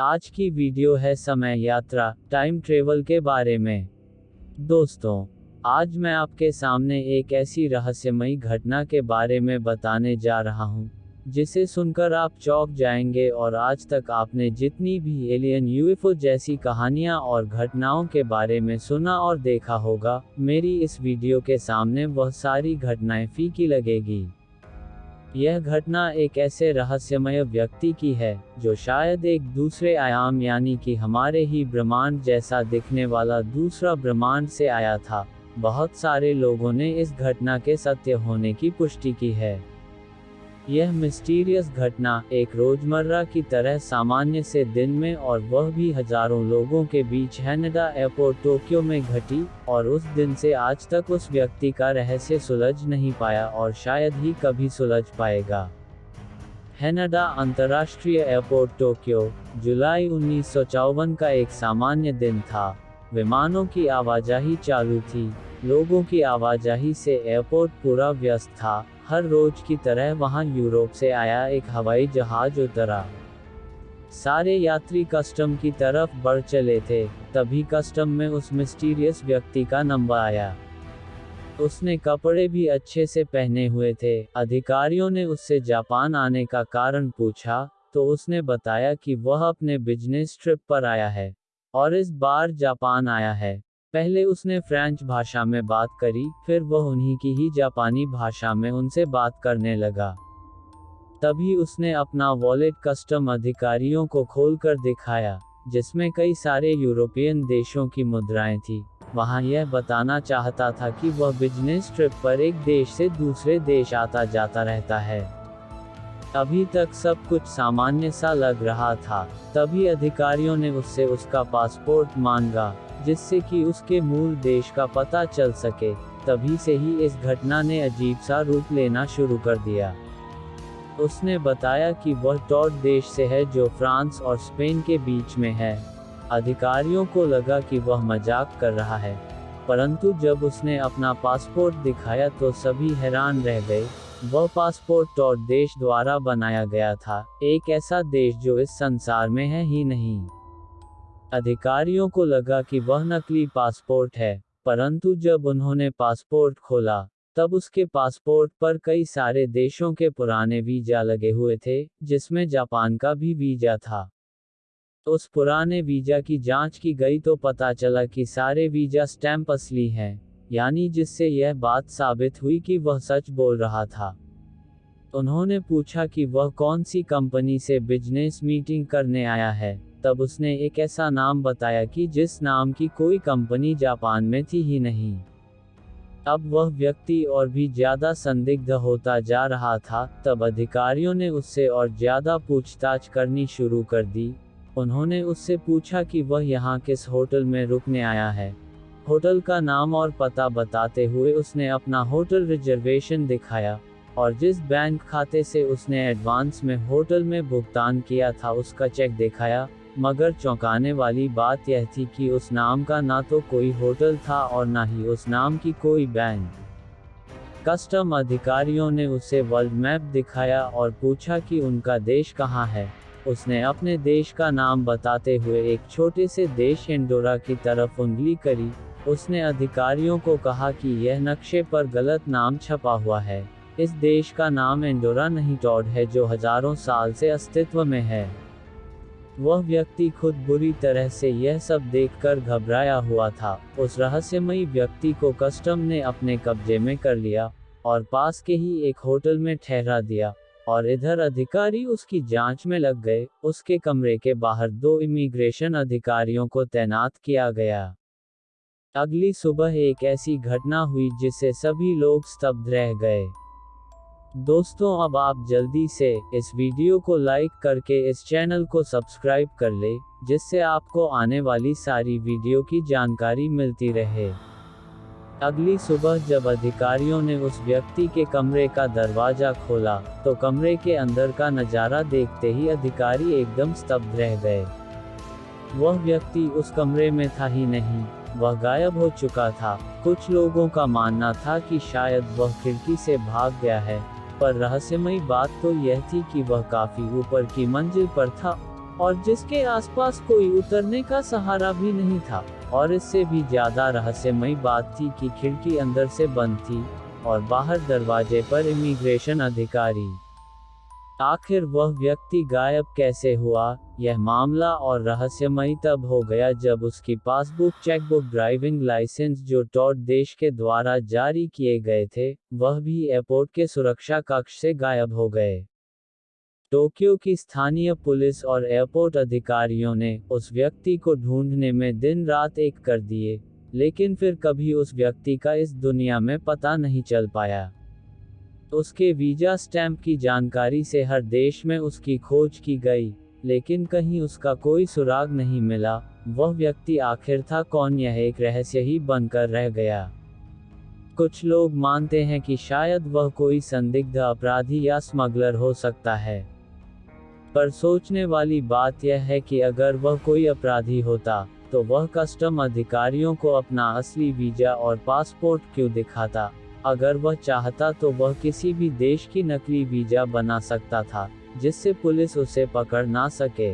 आज की वीडियो है समय यात्रा टाइम ट्रेवल के बारे में। दोस्तों आज मैं आपके सामने एक ऐसी रहस्यमयी घटना के बारे में बताने जा रहा हूँ, जिसे सुनकर आप चौंक जाएँगे और आज तक आपने जितनी भी एलियन यूएफओ जैसी कहानियाँ और घटनाओं के बारे में सुना और देखा होगा मेरी इस वीडियो के सामने वह सारी घटनाएँ फीकी लगेगी। यह घटना एक ऐसे रहस्यमय व्यक्ति की है, जो शायद एक दूसरे आयाम यानी कि हमारे ही ब्रह्मांड जैसा दिखने वाला दूसरा ब्रह्मांड से आया था। बहुत सारे लोगों ने इस घटना के सत्य होने की पुष्टि की है। यह मिस्टीरियस घटना एक रोज़मर्रा की तरह सामान्य से दिन में और वह भी हज़ारों लोगों के बीच हैनडा एयरपोर्ट टोक्यो में घटी और उस दिन से आज तक उस व्यक्ति का रहस्य सुलझ नहीं पाया और शायद ही कभी सुलझ पाएगा। हैनडा अंतर्राष्ट्रीय एयरपोर्ट टोक्यो, जुलाई उन्नीस सौ चौवन का एक सामान्य दिन था। विमानों की आवाजाही चालू थी। लोगों की आवाजाही से एयरपोर्ट पूरा व्यस्त था। हर रोज की तरह वहाँ यूरोप से आया एक हवाई जहाज़ उतरा। सारे यात्री कस्टम की तरफ़ बढ़ चले थे, तभी कस्टम में उस मिस्टीरियस व्यक्ति का नंबर आया। उसने कपड़े भी अच्छे से पहने हुए थे। अधिकारियों ने उससे जापान आने का कारण पूछा तो उसने बताया कि वह अपने बिज़नेस ट्रिप पर आया है, और इस बार जापान आया है। पहले उसने फ्रेंच भाषा में बात करी, फिर वह उन्हीं की ही जापानी भाषा में उनसे बात करने लगा। तभी उसने अपना वॉलेट कस्टम अधिकारियों को खोलकर दिखाया, जिसमें कई सारे यूरोपियन देशों की मुद्राएँ थी। वहाँ यह बताना चाहता था कि वह बिज़नेस ट्रिप पर एक देश से दूसरे देश आता जाता रहता है। अभी तक सब कुछ सामान्य सा लग रहा था, तभी अधिकारियों ने उससे उसका पासपोर्ट मांगा। जिससे कि उसके मूल देश का पता चल सके, तभी से ही इस घटना ने अजीब सा रूप लेना शुरू कर दिया। उसने बताया कि वह टॉट देश से है जो फ्रांस और स्पेन के बीच में है। अधिकारियों को लगा कि वह मज़ाक कर रहा है, परंतु जब उसने अपना पासपोर्ट दिखाया तो सभी हैरान रह गए। वह पासपोर्ट टॉट देश द्वारा बनाया गया था, एक ऐसा देश जो इस संसार में है ही नहीं। अधिकारियों को लगा कि वह नकली पासपोर्ट है, परंतु जब उन्होंने पासपोर्ट खोला, तब उसके पासपोर्ट पर कई सारे देशों के पुराने वीज़ा लगे हुए थे, जिसमें जापान का भी वीज़ा था। उस पुराने वीज़ा की जाँच की गई तो पता चला कि सारे वीज़ा स्टैंप असली हैं, यानी जिससे यह बात साबित हुई कि वह सच बोल रहा था। उन्होंने पूछा कि वह कौन सी कंपनी से बिज़नेस मीटिंग करने आया है। तब उसने एक ऐसा नाम बताया कि जिस नाम की कोई कंपनी जापान में थी ही नहीं। अब वह व्यक्ति और भी ज़्यादा संदिग्ध होता जा रहा था, तब अधिकारियों ने उससे और ज़्यादा पूछताछ करनी शुरू कर दी। उन्होंने उससे पूछा कि वह यहाँ किस होटल में रुकने आया है। होटल का नाम और पता बताते हुए उसने अपना होटल रिजर्वेशन दिखाया और जिस बैंक खाते से उसने एडवांस में होटल में भुगतान किया था उसका चेक दिखाया। मगर चौंकाने वाली बात यह थी कि उस नाम का ना तो कोई होटल था और ना ही उस नाम की कोई बैंक। कस्टम अधिकारियों ने उसे वर्ल्ड मैप दिखाया और पूछा कि उनका देश कहाँ है। उसने अपने देश का नाम बताते हुए एक छोटे से देश इंडोरा की तरफ़ उंगली करी। उसने अधिकारियों को कहा कि यह नक्शे पर गलत नाम छपा हुआ है। इस देश का नाम इंडोरा नहीं, टॉड, है जो हज़ारों साल से अस्तित्व में है। वह व्यक्ति खुद बुरी तरह से यह सब देखकर घबराया हुआ था। उस रहस्यमयी व्यक्ति को कस्टम ने अपने कब्जे में कर लिया और पास के ही एक होटल में ठहरा दिया और इधर अधिकारी उसकी जाँच में लग गए। उसके कमरे के बाहर दो इमिग्रेशन अधिकारियों को तैनात किया गया। अगली सुबह एक ऐसी घटना हुई जिससे सभी लोग स्तब्ध रह गए। दोस्तों, अब आप जल्दी से इस वीडियो को लाइक करके इस चैनल को सब्सक्राइब कर ले, जिससे आपको आने वाली सारी वीडियो की जानकारी मिलती रहे। अगली सुबह जब अधिकारियों ने उस व्यक्ति के कमरे का दरवाज़ा खोला तो कमरे के अंदर का नज़ारा देखते ही अधिकारी एकदम स्तब्ध रह गए। वह व्यक्ति उस कमरे में था ही नहीं, वह गायब हो चुका था। कुछ लोगों का मानना था कि शायद वह खिड़की से भाग गया है। पर रहस्यमयी बात तो यह थी कि वह काफ़ी ऊपर की मंजिल पर था और जिसके आसपास कोई उतरने का सहारा भी नहीं था और इससे भी ज़्यादा रहस्यमयी बात थी कि खिड़की अंदर से बंद थी और बाहर दरवाजे पर इमिग्रेशन अधिकारी आखिर वह व्यक्ति गायब कैसे हुआ? यह मामला और रहस्यमयी तब हो गया जब उसकी पासबुक, चेकबुक, ड्राइविंग लाइसेंस जो टॉट देश के द्वारा जारी किए गए थे, वह भी एयरपोर्ट के सुरक्षा कक्ष से गायब हो गए। टोक्यो की स्थानीय पुलिस और एयरपोर्ट अधिकारियों ने उस व्यक्ति को ढूँढने में दिन रात एक कर दिए, लेकिन फिर कभी उस व्यक्ति का इस दुनिया में पता नहीं चल पाया। उसके वीज़ा स्टैंप की जानकारी से हर देश में उसकी खोज की गई, लेकिन कहीं उसका कोई सुराग नहीं मिला। वह व्यक्ति आखिर था कौन यह एक रहस्य ही बनकर रह गया। कुछ लोग मानते हैं कि शायद वह कोई संदिग्ध अपराधी या स्मगलर हो सकता है। पर सोचने वाली बात यह है कि अगर वह कोई अपराधी होता तो वह कस्टम अधिकारियों को अपना असली वीज़ा और पासपोर्ट क्यों दिखाता? अगर वह चाहता तो वह किसी भी देश की नकली वीज़ा बना सकता था, जिससे पुलिस उसे पकड़ ना सके।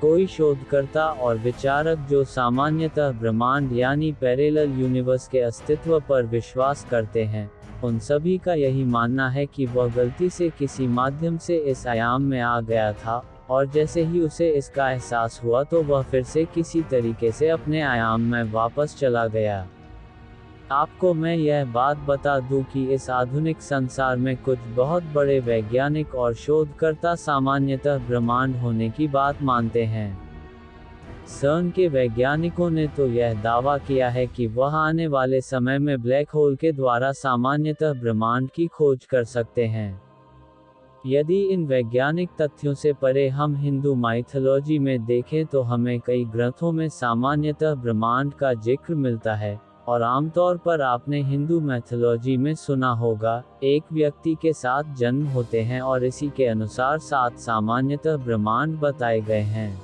कोई शोधकर्ता और विचारक जो सामान्यतः ब्रह्मांड यानी पैरेलल यूनिवर्स के अस्तित्व पर विश्वास करते हैं, उन सभी का यही मानना है कि वह गलती से किसी माध्यम से इस आयाम में आ गया था, और जैसे ही उसे इसका एहसास हुआ तो वह फिर से किसी तरीके से अपने आयाम में वापस चला गया। आपको मैं यह बात बता दूँ कि इस आधुनिक संसार में कुछ बहुत बड़े वैज्ञानिक और शोधकर्ता सामान्यतः ब्रह्मांड होने की बात मानते हैं। सर्न के वैज्ञानिकों ने तो यह दावा किया है कि वह आने वाले समय में ब्लैक होल के द्वारा सामान्यतः ब्रह्मांड की खोज कर सकते हैं। यदि इन वैज्ञानिक तथ्यों से परे हम हिंदू माइथोलॉजी में देखें तो हमें कई ग्रंथों में सामान्यतः ब्रह्मांड का ज़िक्र मिलता है। और आमतौर पर आपने हिंदू मैथोलॉजी में सुना होगा, एक व्यक्ति के साथ जन्म होते हैं और इसी के अनुसार सात सामान्यतः ब्रह्मांड बताए गए हैं।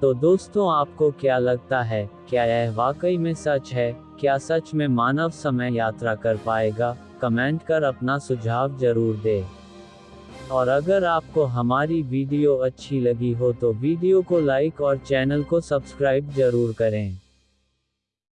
तो दोस्तों, आपको क्या लगता है, क्या यह वाकई में सच है, क्या सच में मानव समय यात्रा कर पाएगा, कमेंट कर अपना सुझाव ज़रूर दे। और अगर आपको हमारी वीडियो अच्छी लगी हो तो वीडियो को लाइक और चैनल को सब्सक्राइब ज़रूर करें।